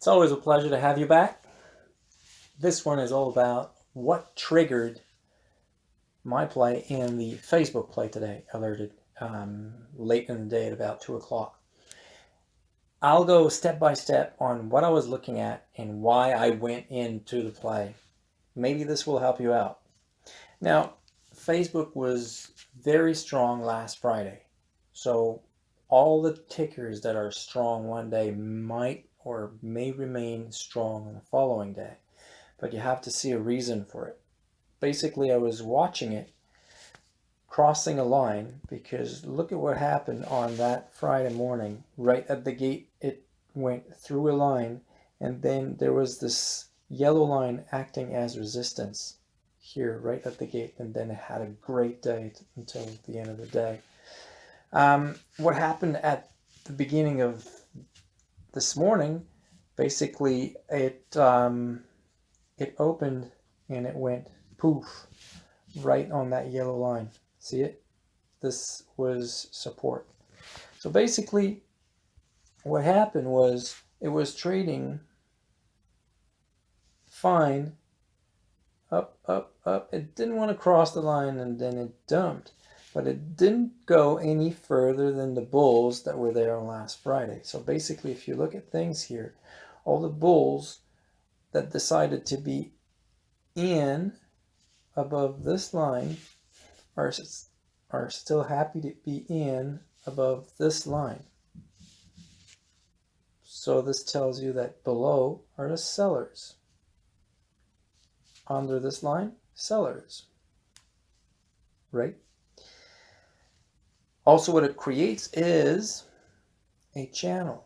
It's always a pleasure to have you back. This one is all about what triggered my play in the Facebook play today, alerted um, late in the day at about 2 o'clock. I'll go step by step on what I was looking at and why I went into the play. Maybe this will help you out. Now, Facebook was very strong last Friday. So all the tickers that are strong one day might or may remain strong on the following day, but you have to see a reason for it. Basically, I was watching it crossing a line because look at what happened on that Friday morning. Right at the gate, it went through a line and then there was this yellow line acting as resistance here right at the gate and then it had a great day until the end of the day. Um, what happened at the beginning of this morning, basically it um, it opened and it went poof right on that yellow line. See it? This was support. So basically what happened was it was trading fine up, up, up. It didn't want to cross the line and then it dumped but it didn't go any further than the bulls that were there on last Friday. So basically, if you look at things here, all the bulls that decided to be in above this line are, are still happy to be in above this line. So this tells you that below are the sellers. Under this line, sellers, right? Also what it creates is a channel.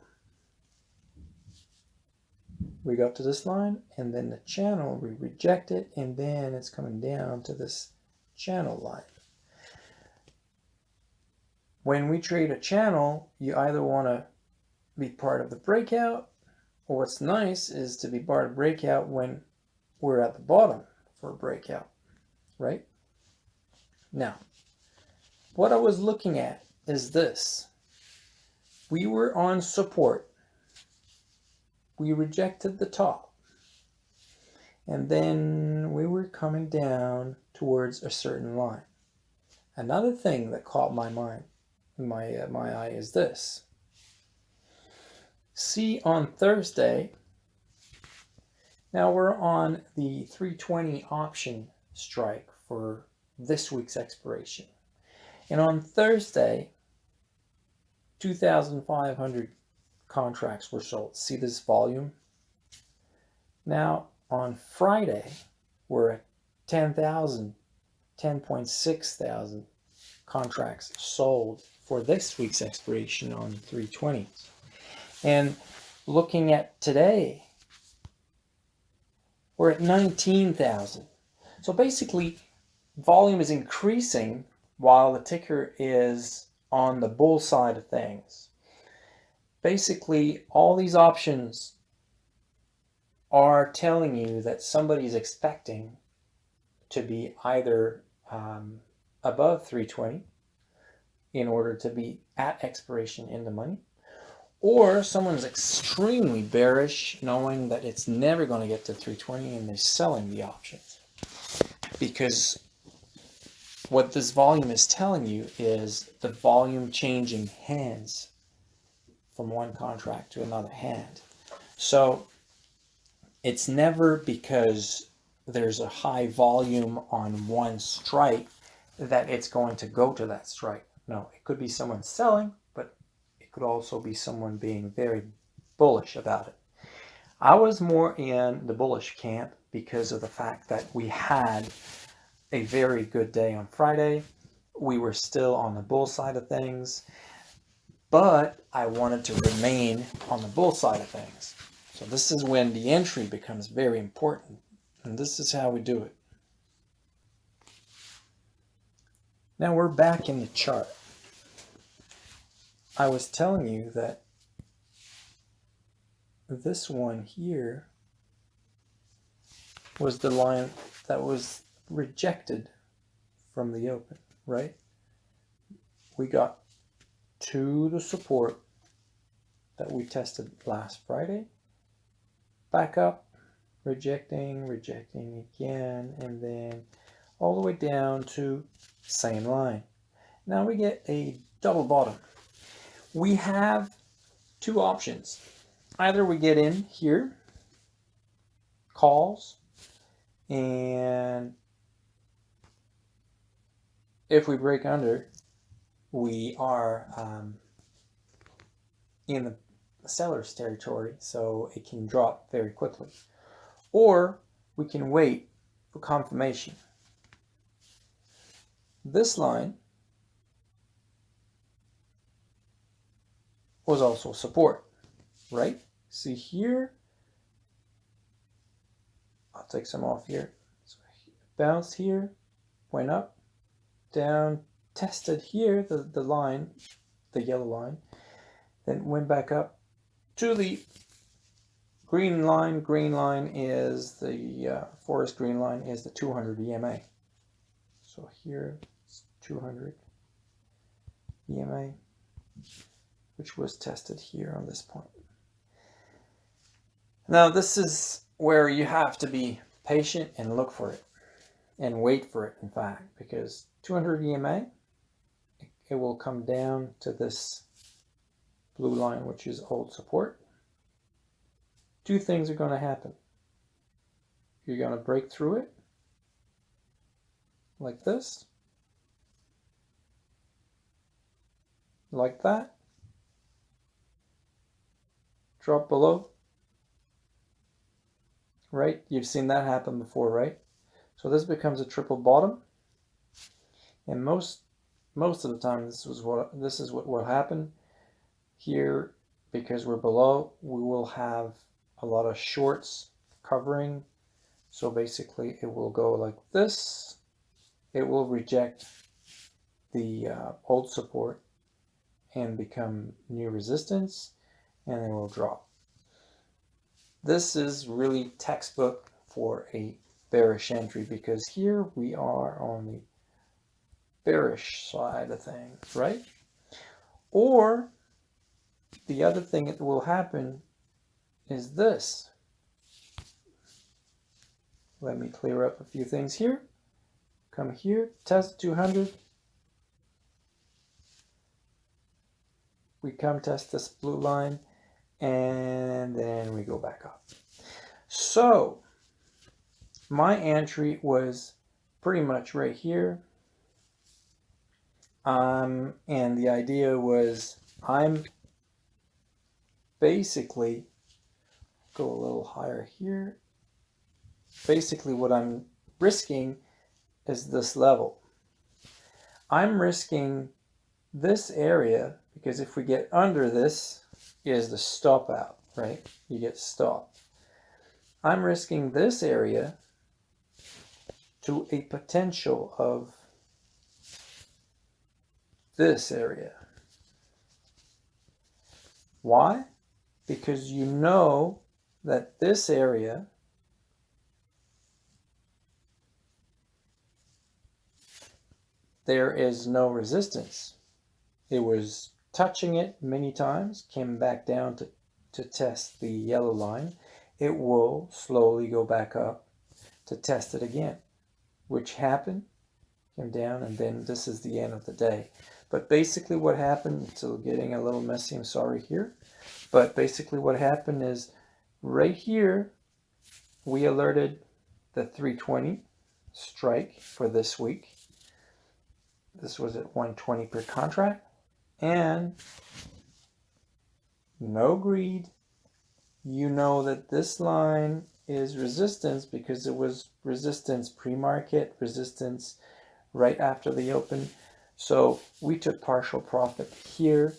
We go up to this line and then the channel, we reject it and then it's coming down to this channel line. When we trade a channel, you either want to be part of the breakout or what's nice is to be part of breakout when we're at the bottom for a breakout, right? Now, what I was looking at is this. We were on support. We rejected the top. And then we were coming down towards a certain line. Another thing that caught my mind, my, uh, my eye is this. See on Thursday, now we're on the 320 option strike for this week's expiration. And on Thursday, 2,500 contracts were sold. See this volume? Now, on Friday, we're at 10,000, 10.6 thousand contracts sold for this week's expiration on 320. And looking at today, we're at 19,000. So basically, volume is increasing while the ticker is on the bull side of things. Basically, all these options are telling you that somebody's expecting to be either um, above 320 in order to be at expiration in the money, or someone's extremely bearish knowing that it's never going to get to 320 and they're selling the options because what this volume is telling you is the volume changing hands from one contract to another hand. So it's never because there's a high volume on one strike that it's going to go to that strike. No, it could be someone selling, but it could also be someone being very bullish about it. I was more in the bullish camp because of the fact that we had a very good day on Friday. We were still on the bull side of things, but I wanted to remain on the bull side of things. So this is when the entry becomes very important. And this is how we do it. Now we're back in the chart. I was telling you that this one here was the line that was rejected from the open, right? We got to the support that we tested last Friday, back up, rejecting, rejecting again, and then all the way down to same line. Now we get a double bottom. We have two options. Either we get in here, calls, and if we break under, we are um, in the seller's territory, so it can drop very quickly. Or we can wait for confirmation. This line was also support, right? See here, I'll take some off here. So bounced here, went up, down, tested here, the, the line, the yellow line, then went back up to the green line. Green line is the uh, forest green line is the 200 EMA. So here it's 200 EMA, which was tested here on this point. Now this is where you have to be patient and look for it and wait for it in fact because 200 EMA it will come down to this blue line which is old support two things are going to happen you're going to break through it like this like that drop below right? You've seen that happen before, right? So this becomes a triple bottom. And most most of the time this was what this is what will happen. Here, because we're below, we will have a lot of shorts covering. So basically it will go like this. It will reject the uh, old support and become new resistance and then will drop. This is really textbook for a bearish entry because here we are on the bearish side of things, right? Or the other thing that will happen is this. Let me clear up a few things here. Come here, test 200. We come test this blue line and then we go back up. So my entry was pretty much right here. Um, and the idea was I'm basically go a little higher here. Basically what I'm risking is this level. I'm risking this area because if we get under this, is the stop out, right? You get stopped. I'm risking this area to a potential of this area. Why? Because you know that this area there is no resistance. It was touching it many times, came back down to, to test the yellow line, it will slowly go back up to test it again, which happened, came down, and then this is the end of the day. But basically what happened, still getting a little messy, I'm sorry here, but basically what happened is right here, we alerted the 320 strike for this week. This was at 120 per contract and no greed. You know that this line is resistance because it was resistance pre-market, resistance right after the open. So we took partial profit here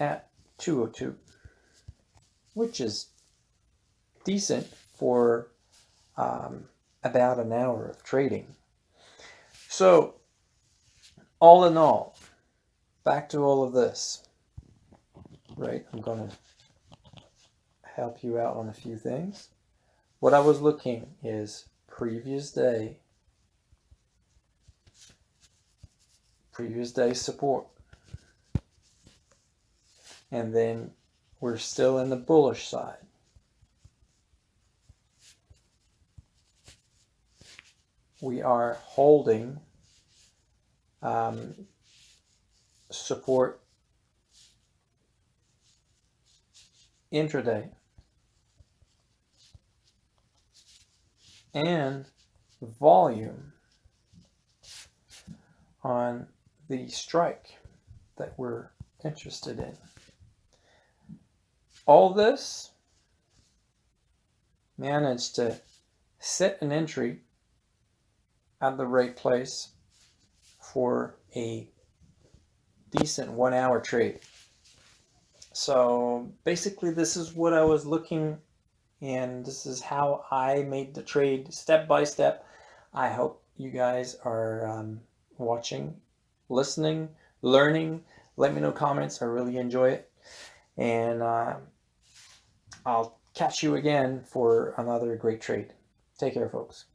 at 202, which is decent for um, about an hour of trading. So all in all, back to all of this, right? I'm going to help you out on a few things what I was looking is previous day, previous day support. And then we're still in the bullish side. We are holding um, support intraday and volume on the strike that we're interested in. All this managed to set an entry at the right place for a decent one hour trade. So basically this is what I was looking and this is how I made the trade step by step. I hope you guys are um, watching, listening, learning. Let me know comments. I really enjoy it. And uh, I'll catch you again for another great trade. Take care, folks.